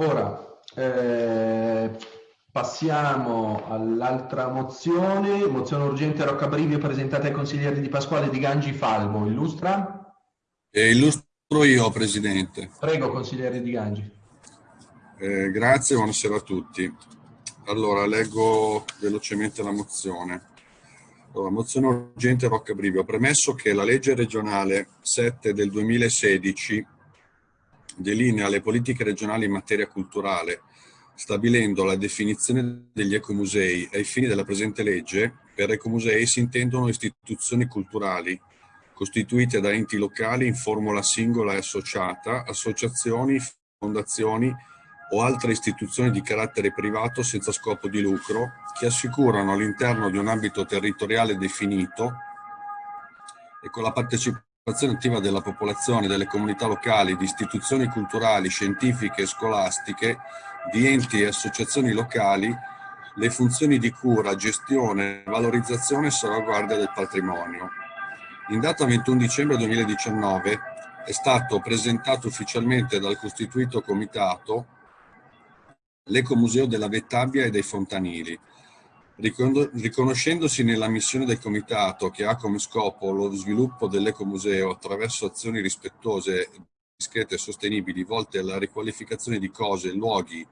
Ora, eh, passiamo all'altra mozione, mozione urgente Roccabrivio presentata ai consiglieri di Pasquale di Gangi Falmo. Illustra? Eh, illustro io, Presidente. Prego, consigliere di Gangi. Eh, grazie, buonasera a tutti. Allora, leggo velocemente la mozione. Allora, mozione urgente Roccabrivio. Premesso che la legge regionale 7 del 2016 delinea le politiche regionali in materia culturale, stabilendo la definizione degli ecomusei ai fini della presente legge, per ecomusei si intendono istituzioni culturali costituite da enti locali in formula singola e associata, associazioni, fondazioni o altre istituzioni di carattere privato senza scopo di lucro che assicurano all'interno di un ambito territoriale definito e con la partecipazione partecipazione attiva della popolazione, delle comunità locali, di istituzioni culturali, scientifiche e scolastiche, di enti e associazioni locali, le funzioni di cura, gestione, valorizzazione e salvaguardia del patrimonio. In data 21 dicembre 2019 è stato presentato ufficialmente dal costituito comitato l'Ecomuseo della Vettabbia e dei Fontanili, Riconoscendosi nella missione del Comitato che ha come scopo lo sviluppo dell'ecomuseo attraverso azioni rispettose, discrete e sostenibili volte alla riqualificazione di cose, luoghi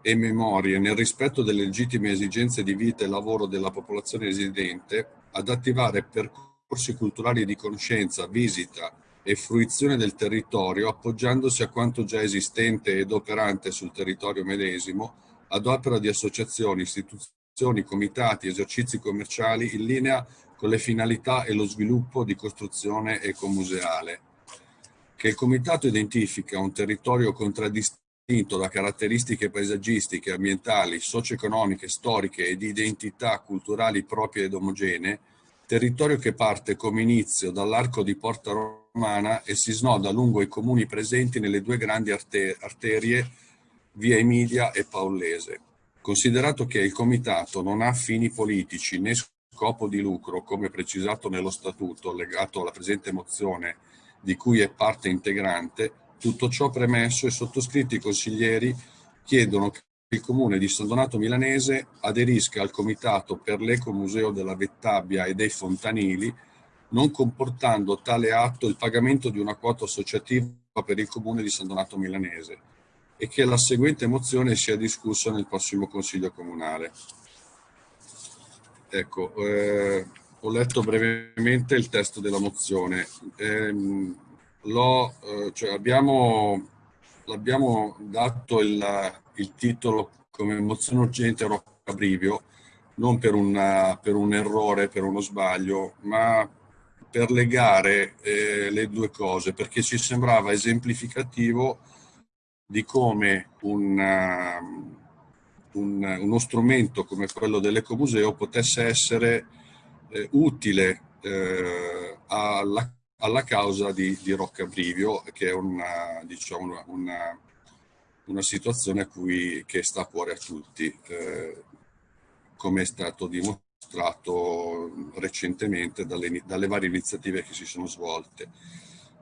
e memorie nel rispetto delle legittime esigenze di vita e lavoro della popolazione residente, ad attivare percorsi culturali di conoscenza, visita e fruizione del territorio appoggiandosi a quanto già esistente ed operante sul territorio medesimo ad opera di associazioni, istituzioni comitati, esercizi commerciali in linea con le finalità e lo sviluppo di costruzione ecomuseale. Che il comitato identifica un territorio contraddistinto da caratteristiche paesaggistiche, ambientali, socio-economiche, storiche e di identità culturali proprie ed omogenee, territorio che parte come inizio dall'arco di Porta Romana e si snoda lungo i comuni presenti nelle due grandi arterie, via Emilia e Paullese. Considerato che il Comitato non ha fini politici né scopo di lucro, come precisato nello Statuto legato alla presente mozione di cui è parte integrante, tutto ciò premesso e sottoscritti consiglieri chiedono che il Comune di San Donato Milanese aderisca al Comitato per l'Ecomuseo della Vettabbia e dei Fontanili, non comportando tale atto il pagamento di una quota associativa per il Comune di San Donato Milanese e che la seguente mozione sia discussa nel prossimo Consiglio Comunale. Ecco, eh, ho letto brevemente il testo della mozione. Eh, eh, cioè abbiamo, l'abbiamo dato il, il, titolo come mozione urgente Rocca Brivio, non per, una, per un errore, per uno sbaglio, ma per legare eh, le due cose, perché ci sembrava esemplificativo di come un, um, un, uno strumento come quello dell'ecomuseo potesse essere eh, utile eh, alla, alla, causa di, di Roccabrivio, che è una, diciamo, una, una situazione cui, che sta a cuore a tutti, eh, come è stato dimostrato recentemente dalle, dalle varie iniziative che si sono svolte.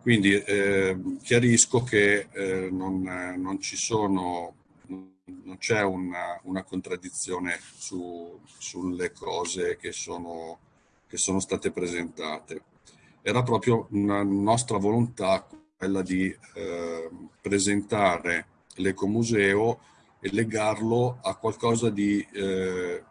Quindi eh, chiarisco che eh, non, non, ci sono, non c'è una, una, contraddizione su, sulle cose che sono, che sono state presentate. Era proprio una nostra volontà quella di eh, presentare l'ecomuseo e legarlo a qualcosa di, eh,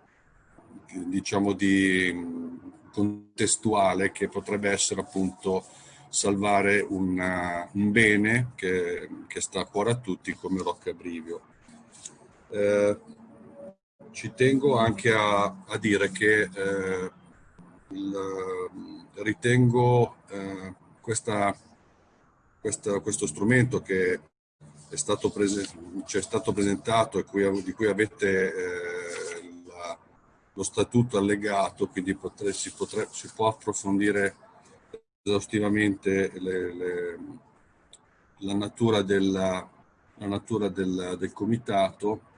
diciamo, di contestuale che potrebbe essere appunto salvare una, un bene che, che, sta a cuore a tutti come Rocca Brivio. Eh, ci tengo anche a, a dire che eh, il, ritengo eh, questa, questa, questo strumento che è stato prese, ci è stato presentato e cui, di cui avete eh, la, lo statuto allegato, quindi potre, si, potre, si può approfondire esaustivamente le, le, la natura, della, la natura del, del, comitato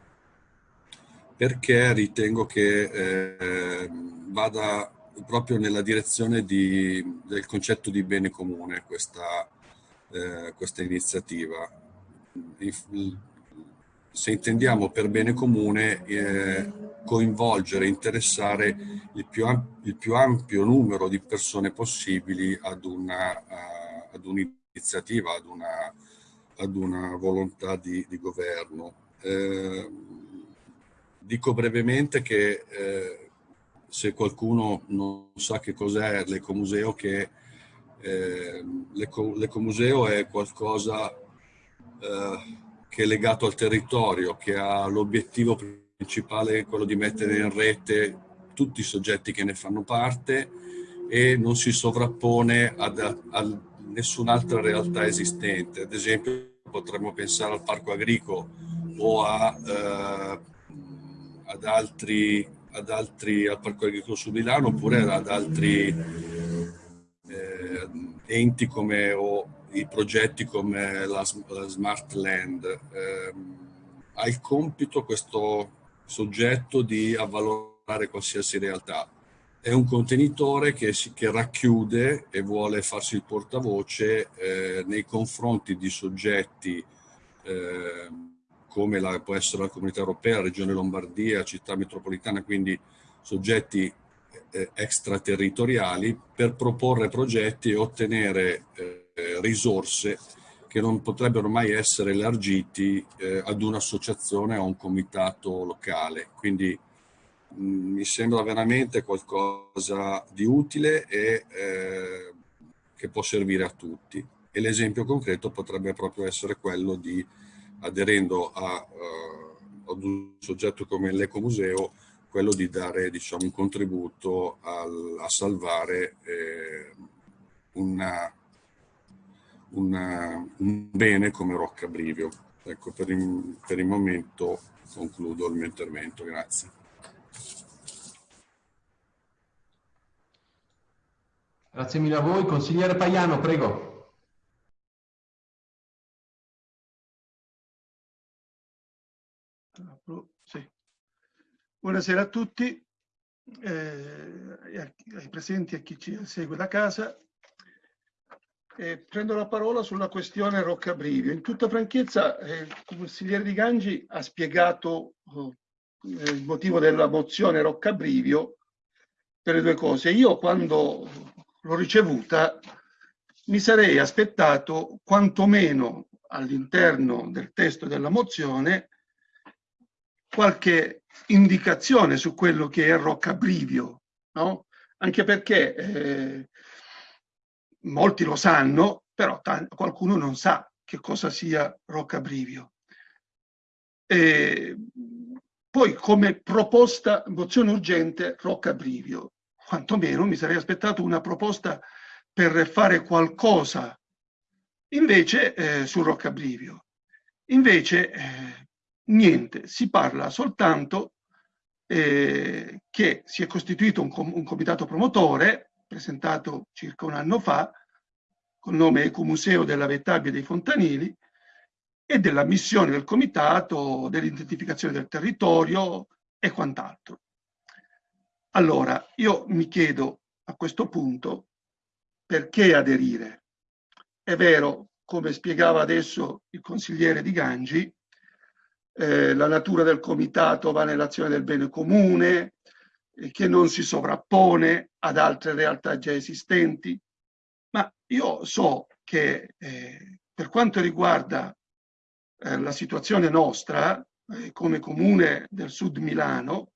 perché ritengo che eh, vada proprio nella direzione di, del concetto di bene comune questa, eh, questa iniziativa. Se intendiamo per bene comune eh, coinvolgere, interessare il più, il più, ampio numero di persone possibili ad un'iniziativa, ad, un ad, ad, una volontà di, di governo. Eh, dico brevemente che eh, se qualcuno non sa che cos'è l'ecomuseo, che eh, l'ecomuseo è qualcosa eh, che è legato al territorio, che ha l'obiettivo principale quello di mettere in rete tutti i soggetti che ne fanno parte e non si sovrappone ad, a nessun'altra realtà esistente. Ad esempio potremmo pensare al parco agricolo o a, eh, ad, altri, ad altri, al parco agricolo su Milano oppure ad altri eh, enti come o i progetti come la, la Smart Land. Eh, ha il compito questo soggetto di avvalorare qualsiasi realtà. È un contenitore che, si, che racchiude e vuole farsi il portavoce eh, nei confronti di soggetti eh, come la, può essere la Comunità Europea, Regione Lombardia, Città Metropolitana, quindi soggetti eh, extraterritoriali per proporre progetti e ottenere eh, risorse che non potrebbero mai essere elargiti eh, ad un'associazione o un comitato locale. Quindi mh, mm, mi sembra veramente qualcosa di utile e eh, che può servire a tutti. E l'esempio concreto potrebbe proprio essere quello di, aderendo a, uh, ad un soggetto come l'Ecomuseo, quello di dare diciamo, un contributo al, a salvare eh, una una, un bene come Rocca Brivio. Ecco, per il, per il momento concludo il mio intervento. Grazie. Grazie mille a voi. Consigliere Paiano, prego. Sì. Buonasera a tutti, eh, ai presenti e a chi ci segue da casa. Eh, prendo la parola sulla questione Roccabrivio. In tutta franchezza, eh, il consigliere Di Gangi ha spiegato eh, il motivo della mozione Roccabrivio per le due cose. Io quando l'ho ricevuta mi sarei aspettato quantomeno all'interno del testo della mozione qualche indicazione su quello che è Roccabrivio, no? Anche perché eh, molti lo sanno, però qualcuno non sa che cosa sia Roccabrivio. E poi come proposta, mozione urgente, Roccabrivio. Quantomeno mi sarei aspettato una proposta per fare qualcosa invece eh, su Roccabrivio. Invece eh, niente, si parla soltanto eh, che si è costituito un, com un comitato promotore presentato circa un anno fa, col nome Ecomuseo della Vettabbia dei Fontanili, e della missione del comitato, dell'identificazione del territorio e quant'altro. Allora, io mi chiedo a questo punto perché aderire. È vero, come spiegava adesso il consigliere Di Gangi, eh, la natura del comitato va nell'azione del bene comune, che non si sovrappone ad altre realtà già esistenti, ma io so che eh, per quanto riguarda eh, la situazione nostra, eh, come comune del sud Milano,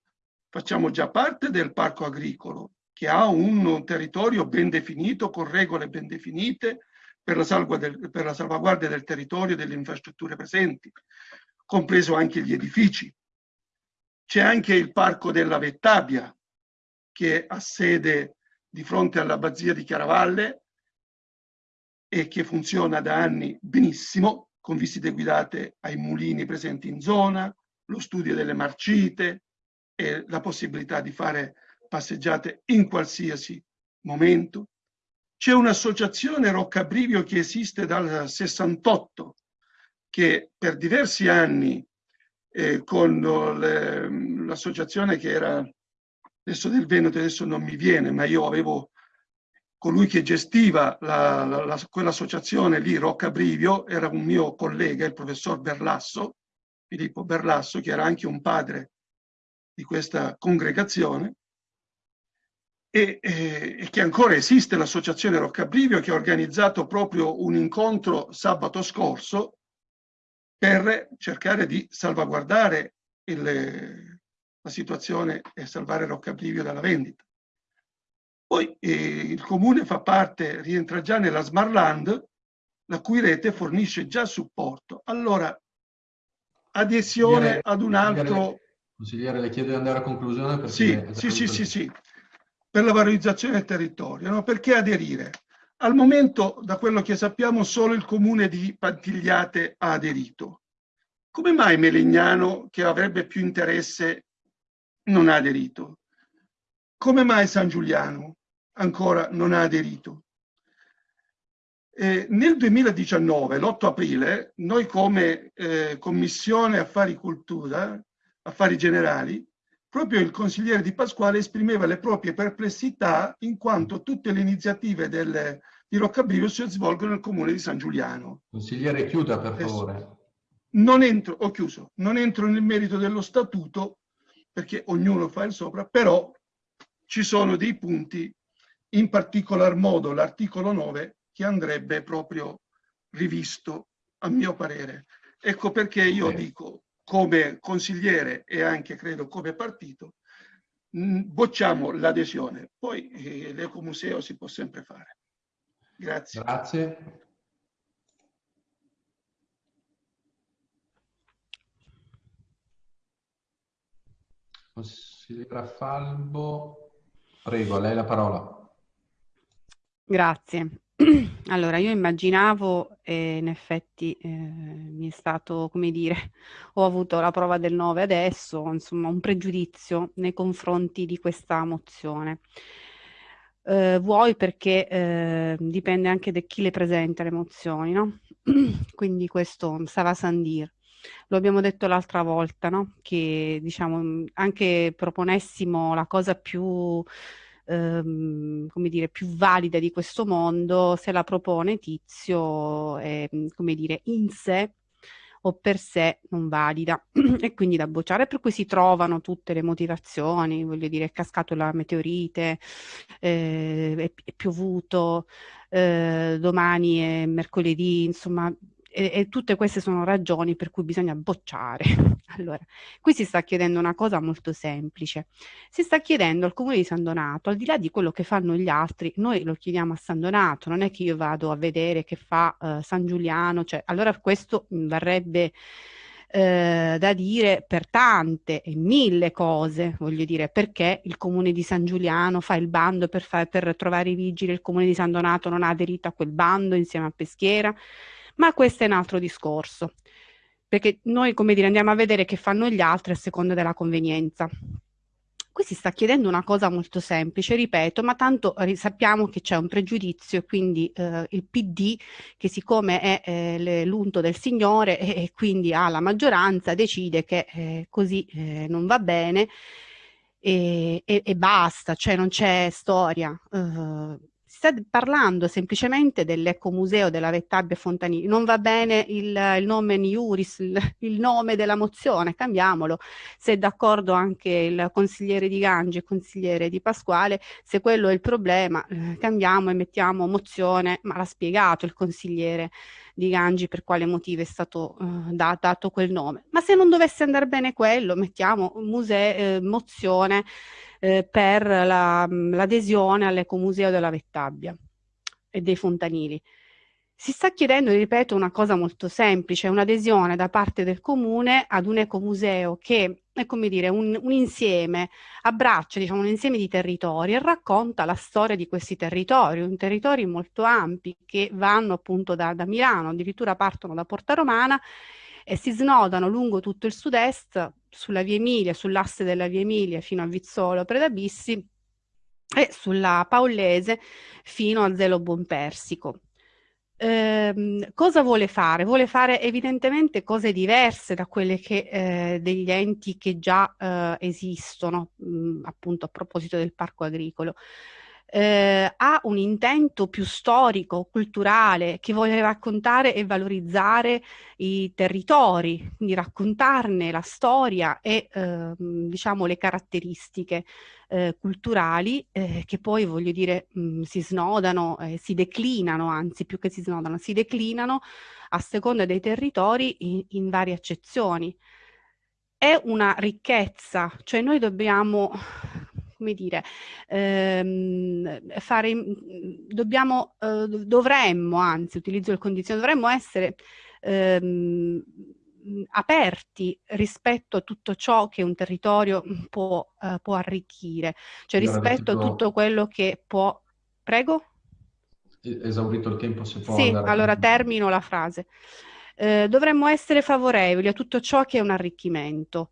facciamo già parte del parco agricolo, che ha un territorio ben definito, con regole ben definite, per la, del, per la salvaguardia del territorio e delle infrastrutture presenti, compreso anche gli edifici. C'è anche il Parco della Vettabbia, che ha sede di fronte all'abbazia di Chiaravalle e che funziona da anni benissimo, con visite guidate ai mulini presenti in zona, lo studio delle marcite e la possibilità di fare passeggiate in qualsiasi momento. C'è un'associazione Roccabrivio che esiste dal 68, che per diversi anni eh, con l'associazione che era adesso del Veneto adesso non mi viene, ma io avevo colui che gestiva la, la, la, quell'associazione lì, Rocca Brivio, era un mio collega, il professor Berlasso, Filippo Berlasso, che era anche un padre di questa congregazione, e, e, e che ancora esiste l'associazione Roccabrivio che ha organizzato proprio un incontro sabato scorso per cercare di salvaguardare il, la situazione e salvare Roccabrivio dalla vendita. Poi eh, il comune fa parte, rientra già nella Smarland, la cui rete fornisce già supporto. Allora, adesione ad un altro... Consigliere, le chiedo di andare a conclusione. Sì, sì, sì, sì, sì, per la valorizzazione del territorio. No? Perché aderire? Al momento, da quello che sappiamo, solo il comune di Pantigliate ha aderito. Come mai Melegnano, che avrebbe più interesse, non ha aderito? Come mai San Giuliano ancora non ha aderito? Eh, nel 2019, l'8 aprile, noi come eh, Commissione Affari Cultura, Affari Generali, proprio il consigliere Di Pasquale esprimeva le proprie perplessità in quanto tutte le iniziative del, di Roccabrivio si svolgono nel comune di San Giuliano. Consigliere, chiuda per favore. Non entro, ho chiuso, non entro nel merito dello statuto perché ognuno fa il sopra, però ci sono dei punti, in particolar modo l'articolo 9, che andrebbe proprio rivisto, a mio parere. Ecco perché io okay. dico, come consigliere e anche credo come partito, mh, bocciamo l'adesione. Poi eh, l'ecomuseo si può sempre fare. Grazie. Grazie. Consigliera Falbo, prego, a lei la parola. Grazie. Allora, io immaginavo e in effetti eh, mi è stato, come dire, ho avuto la prova del 9 adesso, insomma, un pregiudizio nei confronti di questa mozione. Eh, vuoi perché eh, dipende anche da chi le presenta le mozioni, no? Quindi questo a Sandir. Lo abbiamo detto l'altra volta, no? Che diciamo anche proponessimo la cosa più ehm, come dire, più valida di questo mondo, se la propone Tizio, è, come dire, in sé o per sé non valida. E quindi da bocciare, per cui si trovano tutte le motivazioni, voglio dire, è cascato la meteorite, eh, è, è, piovuto, eh, domani è mercoledì, insomma e, e, tutte queste sono ragioni per cui bisogna bocciare. Allora, qui si sta chiedendo una cosa molto semplice. Si sta chiedendo al comune di San Donato, al di là di quello che fanno gli altri, noi lo chiediamo a San Donato, non è che io vado a vedere che fa uh, San Giuliano, cioè, allora questo varrebbe eh, da dire per tante e mille cose, voglio dire, perché il comune di San Giuliano fa il bando per, fa- per trovare i vigili, il comune di San Donato non ha aderito a quel bando insieme a Peschiera ma questo è un altro discorso, perché noi, come dire, andiamo a vedere che fanno gli altri a seconda della convenienza. Qui si sta chiedendo una cosa molto semplice, ripeto, ma tanto sappiamo che c'è un pregiudizio, quindi eh, il PD, che siccome è eh, l'unto del Signore e, e, quindi ha la maggioranza, decide che eh, così eh, non va bene e, e, e, basta, cioè non c'è storia. Uh, sta parlando semplicemente dell'ecomuseo della Vettabbia Fontanini. Non va bene il, il nome Niuris, il, il, nome della mozione, cambiamolo. Se è d'accordo anche il consigliere di Gangi il consigliere di Pasquale, se quello è il problema, eh, cambiamo e mettiamo mozione, ma l'ha spiegato il consigliere di Gangi per quale motivo è stato eh, da, dato quel nome. Ma se non dovesse andare bene quello, mettiamo museo, eh, mozione eh, per la, l'adesione all'ecomuseo della Vettabbia e dei Fontanili. Si sta chiedendo, ripeto, una cosa molto semplice, un'adesione da parte del comune ad un ecomuseo che è come dire un, un, insieme, abbraccia diciamo, un insieme di territori e racconta la storia di questi territori, un territori molto ampi che vanno appunto da, da Milano, addirittura partono da Porta Romana e si snodano lungo tutto il sud-est, sulla via Emilia, sull'asse della via Emilia fino a Vizzolo Predabissi e sulla Paolese fino a Zelo Buonpersico. Eh, cosa vuole fare? Vuole fare evidentemente cose diverse da quelle che, eh, degli enti che già eh, esistono, mh, appunto a proposito del parco agricolo. Eh, ha un intento più storico, culturale, che vuole raccontare e valorizzare i territori, quindi raccontarne la storia e eh, diciamo le caratteristiche eh, culturali eh, che poi voglio dire mh, si snodano, si declinano, anzi più che si snodano, si declinano a seconda dei territori in, in varie accezioni. È una ricchezza, cioè noi dobbiamo come dire, ehm, fare, dobbiamo, eh, dovremmo, anzi, utilizzo il condizionale, dovremmo essere ehm, aperti rispetto a tutto ciò che un territorio può, uh, può arricchire, cioè rispetto a tutto quello che può... Prego? Esaurito il tempo, se può Sì, allora termino la frase. Eh, dovremmo essere favorevoli a tutto ciò che è un arricchimento,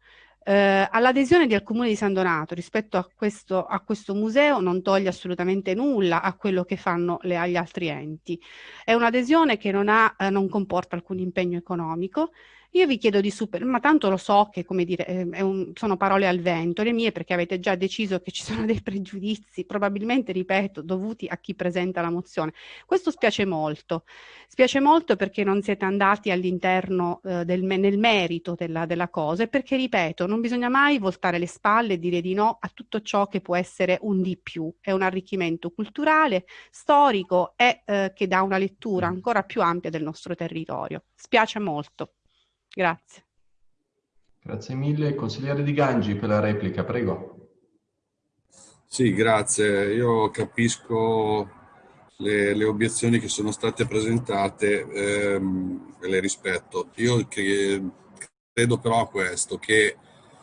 eh, all'adesione del Comune di San Donato rispetto a questo, a questo, museo non toglie assolutamente nulla a quello che fanno le, agli altri enti. È un'adesione che non, ha, eh, non comporta alcun impegno economico, io vi chiedo di super, ma tanto lo so che, come dire, un, sono parole al vento, le mie perché avete già deciso che ci sono dei pregiudizi, probabilmente, ripeto, dovuti a chi presenta la mozione. Questo spiace molto. Spiace molto perché non siete andati all'interno eh, del, nel merito della, della cosa e perché, ripeto, non bisogna mai voltare le spalle e dire di no a tutto ciò che può essere un di più. È un arricchimento culturale, storico e eh, che dà una lettura ancora più ampia del nostro territorio. Spiace molto. Grazie. Grazie mille. Consigliere Di Gangi per la replica, prego. Sì, grazie. Io capisco le, le obiezioni che sono state presentate ehm, e le rispetto. Io che, credo però a questo, che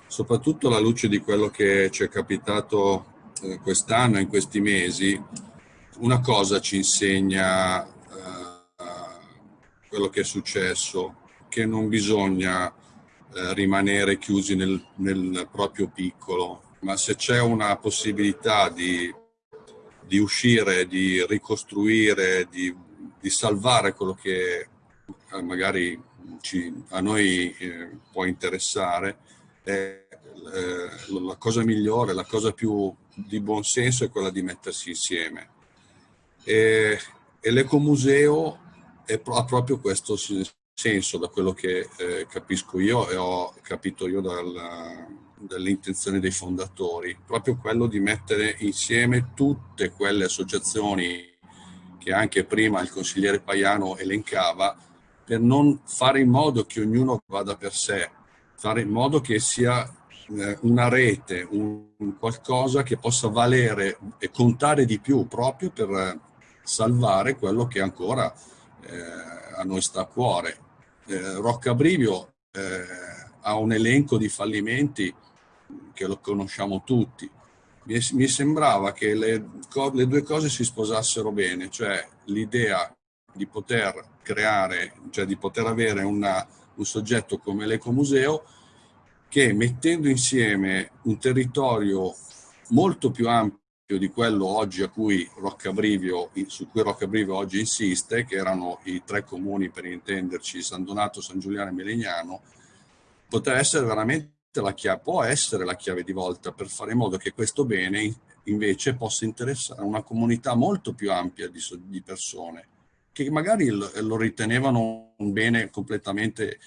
soprattutto alla luce di quello che ci è capitato eh, quest'anno, in questi mesi, una cosa ci insegna eh, quello che è successo che non bisogna eh, rimanere chiusi nel, nel, proprio piccolo, ma se c'è una possibilità di, di uscire, di ricostruire, di, di, salvare quello che eh, magari ci, a noi eh, può interessare, è, eh, la cosa migliore, la cosa più di buon senso è quella di mettersi insieme. E, e l'ecomuseo ha proprio questo senso da quello che eh, capisco io e ho capito io dal, dalle intenzioni dei fondatori, proprio quello di mettere insieme tutte quelle associazioni che anche prima il consigliere Paiano elencava, per non fare in modo che ognuno vada per sé, fare in modo che sia eh, una rete, un qualcosa che possa valere e contare di più proprio per salvare quello che ancora eh, a noi sta a cuore eh, Roccabrivio eh, ha un elenco di fallimenti che lo conosciamo tutti. Mi, mi sembrava che le, le, due cose si sposassero bene, cioè l'idea di poter creare, cioè di poter avere una, un soggetto come l'ecomuseo che mettendo insieme un territorio molto più ampio di quello oggi a cui Roccabrivio, su cui Roccabrivio oggi insiste, che erano i tre comuni per intenderci, San Donato, San Giuliano e Melegnano, potrà essere veramente la chiave, può essere la chiave di volta per fare in modo che questo bene invece possa interessare una comunità molto più ampia di, di persone che magari lo, ritenevano un bene completamente,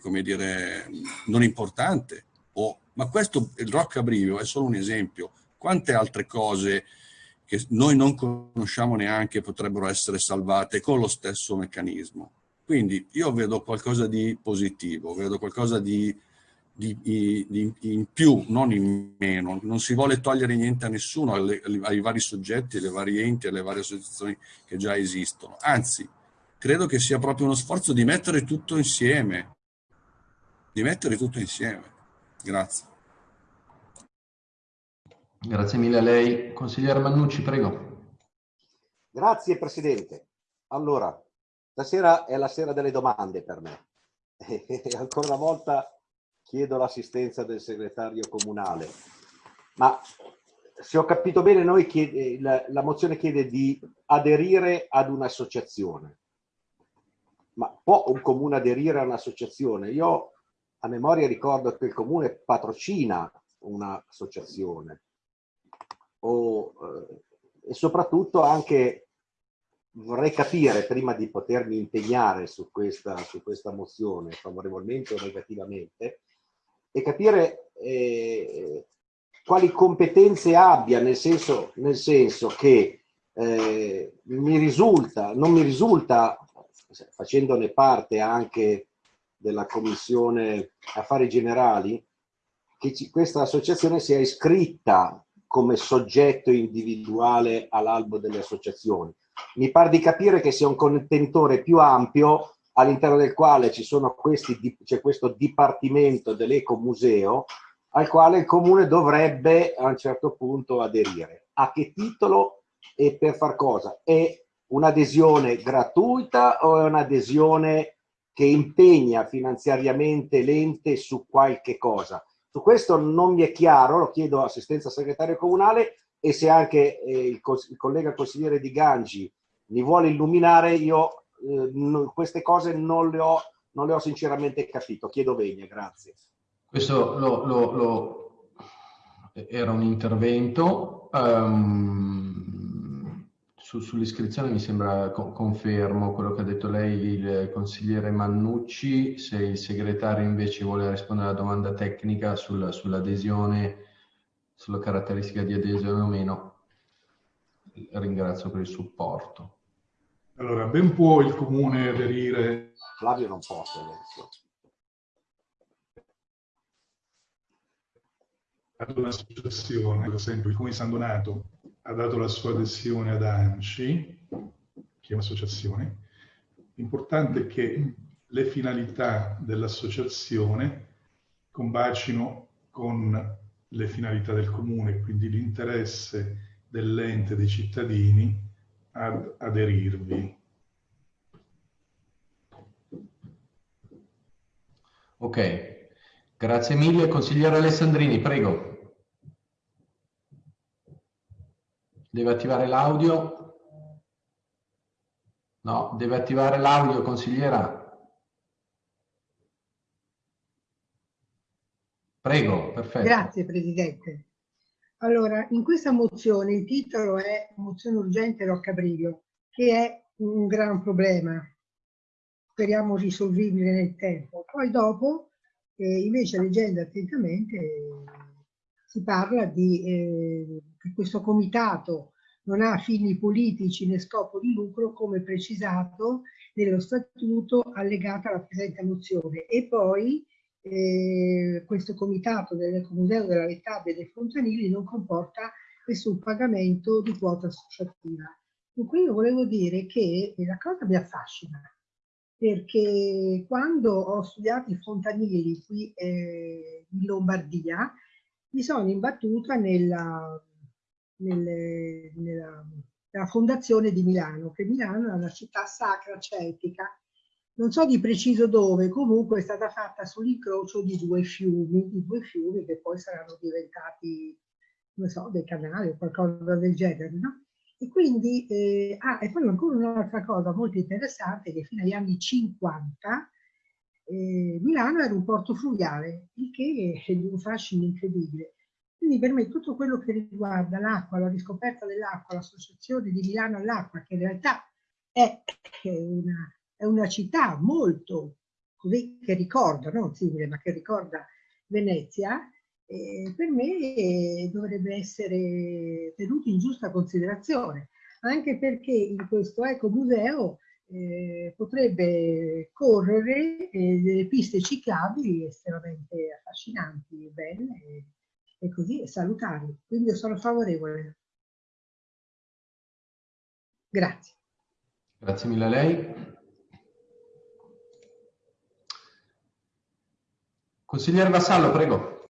come dire, non importante. O, ma questo, il Roccabrivio è solo un esempio quante altre cose che noi non conosciamo neanche potrebbero essere salvate con lo stesso meccanismo. Quindi io vedo qualcosa di positivo, vedo qualcosa di, di, di, in più, non in meno. Non si vuole togliere niente a nessuno, alle, ai vari soggetti, alle varie enti, alle varie associazioni che già esistono. Anzi, credo che sia proprio uno sforzo di mettere tutto insieme, di mettere tutto insieme. Grazie. Grazie mille a lei. Consigliere Mannucci, prego. Grazie Presidente. Allora, stasera è la sera delle domande per me. E ancora una volta chiedo l'assistenza del segretario comunale. Ma se ho capito bene, noi chiede, la, la mozione chiede di aderire ad un'associazione. Ma può un comune aderire a un'associazione? Io a memoria ricordo che il comune patrocina un'associazione o eh, e soprattutto anche vorrei capire, prima di potermi impegnare su questa, su questa mozione, favorevolmente o negativamente, e capire eh, quali competenze abbia, nel senso, nel senso che eh, mi risulta, non mi risulta, facendone parte anche della Commissione Affari Generali, che ci, questa associazione sia iscritta come soggetto individuale all'albo delle associazioni. Mi pare di capire che sia un contentore più ampio all'interno del quale c'è questo dipartimento dell'ecomuseo al quale il comune dovrebbe a un certo punto aderire. A che titolo e per far cosa? È un'adesione gratuita o è un'adesione che impegna finanziariamente l'ente su qualche cosa? Su questo non mi è chiaro, lo chiedo assistenza segretario comunale e se anche eh, il, il, collega consigliere di Gangi mi vuole illuminare, io eh, queste cose non le, ho, non le ho sinceramente capito. Chiedo vegna, grazie. Questo lo, lo, lo, era un intervento. Um, su, sull'iscrizione mi sembra, co confermo quello che ha detto lei, il consigliere Mannucci, se il segretario invece vuole rispondere alla domanda tecnica sul, sull'adesione, sulla caratteristica di adesione o meno, ringrazio per il supporto. Allora, ben può il comune aderire... Flavio non posso adesso. ad un'associazione, ad esempio il Comune San Donato ha dato la sua adesione ad ANCI, che è un'associazione, l'importante è che le finalità dell'associazione combacino con le finalità del comune, quindi l'interesse dell'ente dei cittadini ad aderirvi. Ok, grazie mille. Consigliere Alessandrini, prego. Deve attivare l'audio. No, deve attivare l'audio, consigliera. Prego, perfetto. Grazie Presidente. Allora, in questa mozione il titolo è mozione urgente Roccabriglio, che è un gran problema. Speriamo risolvibile nel tempo. Poi dopo, eh, invece leggendo attentamente, si parla di eh, che questo comitato non ha fini politici né scopo di lucro come precisato nello statuto allegato alla presente mozione e poi eh, questo comitato dell'Ecomuseo della Lettabia e dei Fontanili non comporta nessun pagamento di quota associativa. Dunque io volevo dire che la cosa mi affascina perché quando ho studiato i fontanili qui eh, in Lombardia mi sono imbattuta nella, nelle, nella, nella, fondazione di Milano, che Milano è una città sacra celtica. Non so di preciso dove, comunque è stata fatta sull'incrocio di due fiumi, di due fiumi che poi saranno diventati, non so, dei canali o qualcosa del genere, no? E quindi, eh, ah, e poi ancora un'altra cosa molto interessante, che fino agli anni 50 eh, Milano era un porto fluviale, il che è di un fascino incredibile. Quindi per me tutto quello che riguarda l'acqua, la riscoperta dell'acqua, l'associazione di Milano all'acqua, che in realtà è una, è una città molto così che ricorda, non simile, ma che ricorda Venezia, eh, per me dovrebbe essere tenuto in giusta considerazione, anche perché in questo ecomuseo eh, potrebbe correre eh, delle piste ciclabili estremamente affascinanti, belle e, così salutari. Quindi io sono favorevole. Grazie. Grazie mille a lei. Consigliere Vassallo, prego.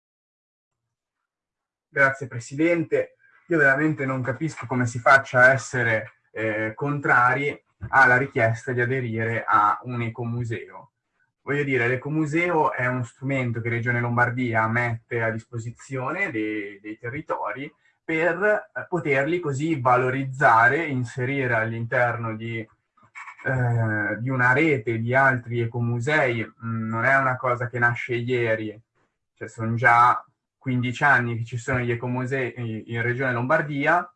Grazie Presidente. Io veramente non capisco come si faccia a essere eh, contrari ha la richiesta di aderire a un ecomuseo. Voglio dire, l'ecomuseo è uno strumento che Regione Lombardia mette a disposizione dei, dei territori per eh, poterli così valorizzare, inserire all'interno di, eh, di, una rete di altri ecomusei. Mm, non è una cosa che nasce ieri, cioè sono già 15 anni che ci sono gli ecomusei in Regione Lombardia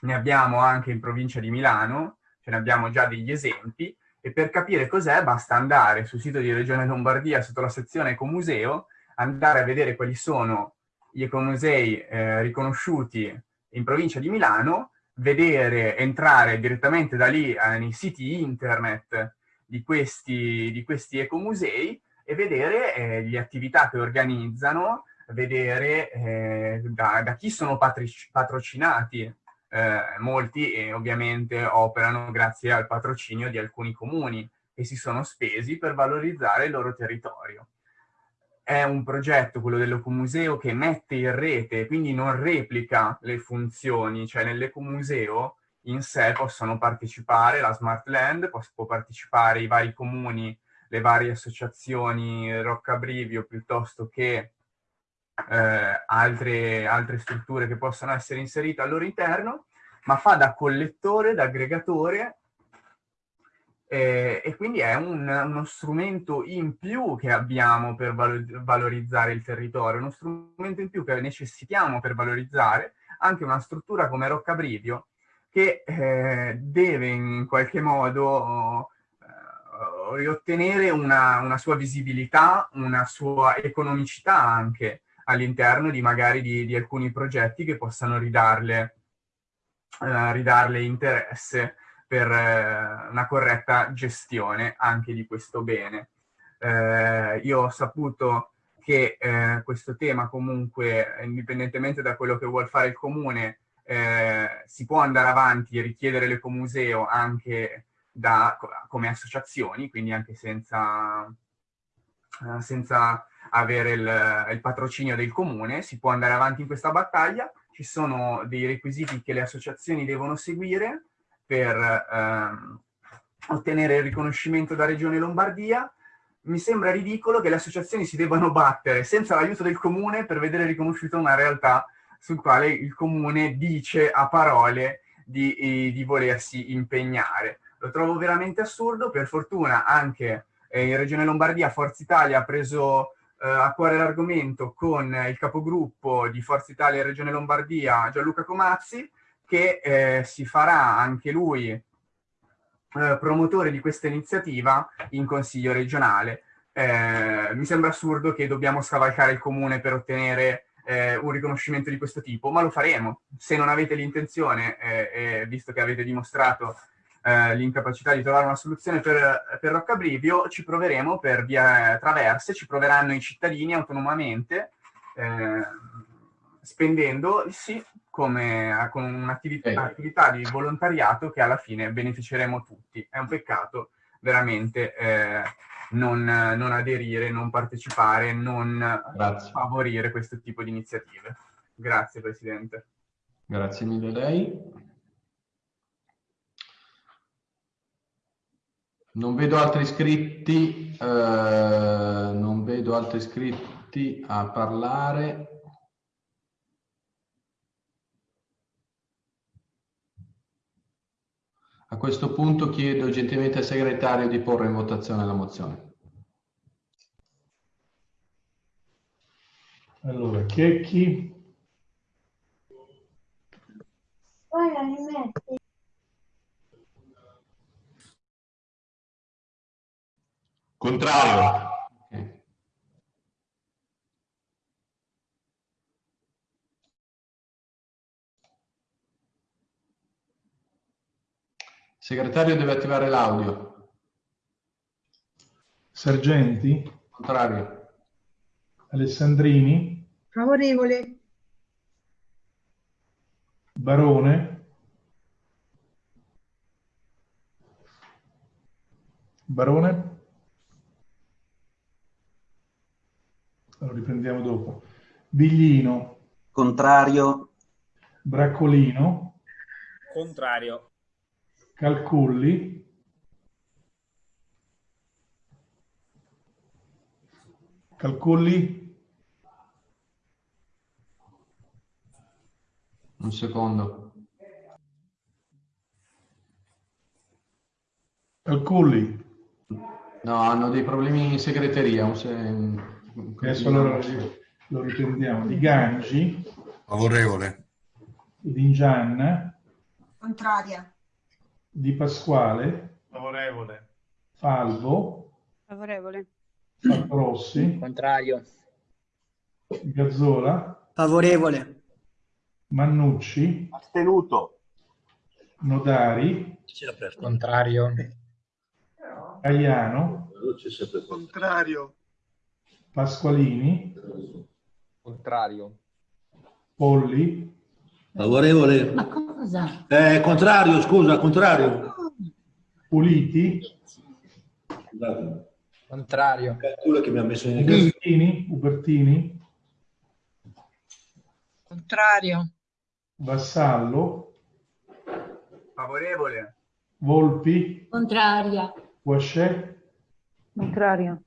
ne abbiamo anche in provincia di Milano, ce ne abbiamo già degli esempi, e per capire cos'è basta andare sul sito di Regione Lombardia sotto la sezione Ecomuseo, andare a vedere quali sono gli ecomusei eh, riconosciuti in provincia di Milano, vedere, entrare direttamente da lì eh, nei siti internet di questi, di questi ecomusei e vedere eh, le attività che organizzano, vedere eh, da, da, chi sono patrocinati. Eh, molti eh, ovviamente operano grazie al patrocinio di alcuni comuni che si sono spesi per valorizzare il loro territorio. È un progetto, quello dell'ecomuseo, che mette in rete, quindi non replica le funzioni, cioè nell'ecomuseo in sé possono partecipare la Smart Land, può partecipare i vari comuni, le varie associazioni Roccabrivio piuttosto che eh, altre, altre strutture che possono essere inserite al loro interno, ma fa da collettore, da aggregatore eh, e quindi è un, uno strumento in più che abbiamo per valorizzare il territorio, uno strumento in più che necessitiamo per valorizzare anche una struttura come Roccabrivio che eh, deve in qualche modo eh, riottenere una, una, sua visibilità, una sua economicità anche all'interno di magari di, di, alcuni progetti che possano ridarle, eh, ridarle interesse per eh, una corretta gestione anche di questo bene. Eh, io ho saputo che eh, questo tema comunque, indipendentemente da quello che vuol fare il comune, eh, si può andare avanti e richiedere l'ecomuseo anche da, come associazioni, quindi anche senza, eh, senza avere il, il, patrocinio del comune, si può andare avanti in questa battaglia, ci sono dei requisiti che le associazioni devono seguire per ehm, ottenere il riconoscimento da Regione Lombardia, mi sembra ridicolo che le associazioni si debbano battere senza l'aiuto del comune per vedere riconosciuta una realtà sul quale il comune dice a parole di, di volersi impegnare. Lo trovo veramente assurdo, per fortuna anche eh, in Regione Lombardia Forza Italia ha preso eh, a cuore l'argomento con il capogruppo di Forza Italia in Regione Lombardia Gianluca Comazzi, che eh, si farà anche lui eh, promotore di questa iniziativa in Consiglio regionale. Eh, mi sembra assurdo che dobbiamo scavalcare il comune per ottenere eh, un riconoscimento di questo tipo, ma lo faremo. Se non avete l'intenzione, eh, visto che avete dimostrato eh, l'incapacità di trovare una soluzione per, per Roccabrivio, ci proveremo per via traverse, ci proveranno i cittadini autonomamente, eh, spendendo, sì, come, con un'attività di volontariato che alla fine beneficeremo tutti. È un peccato veramente eh, non, non aderire, non partecipare, non Grazie. favorire questo tipo di iniziative. Grazie Presidente. Grazie mille a lei. Non vedo altri iscritti, eh, non vedo altri iscritti a parlare. A questo punto chiedo gentilmente al segretario di porre in votazione la mozione. Allora, chi? Contrario. Segretario deve attivare l'audio. Sergenti? Contrario. Alessandrini? Favorevole. Barone? Barone? Lo riprendiamo dopo. Biglino? Contrario. Braccolino? Contrario. Calculli Calculli un secondo Calculli no hanno dei problemi in segreteria un se... adesso allora lo riprendiamo di Gangi favorevole Dingianna Contraria. Di Pasquale, Favorevole. Falvo, Favorevole. Rossi, Contrario. Gazzola, Favorevole. Mannucci, Astenuto. Nodari, Contrario. Caiano, Contrario. Pasqualini, Contrario. Polli, Favorevole. Ma cosa? Eh, contrario, scusa, contrario. Puliti, Scusate, Contrario. è quello che mi ha messo in Ubertini, Ubertini, Contrario. Vassallo, Favorevole. Volpi, Contraria. Guascè, Contrario.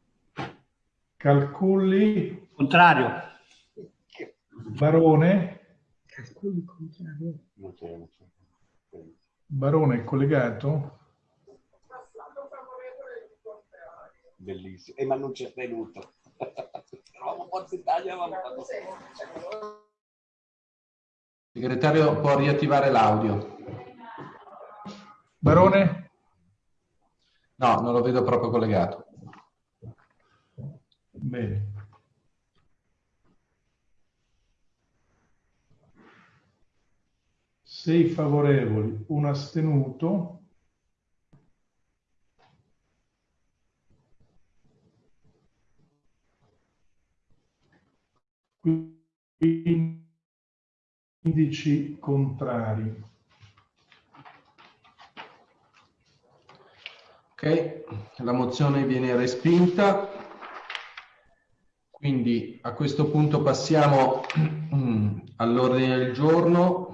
Calculli, Contrario. Barone, Calcoli contrario. Barone è collegato, Bellissimo. E ma non c'è avevamo fatto... Segretario può riattivare l'audio. Barone, No, non lo vedo proprio collegato. Bene. Sei favorevoli, un astenuto. Quindici contrari. Ok, la mozione viene respinta. Quindi a questo punto passiamo all'ordine del giorno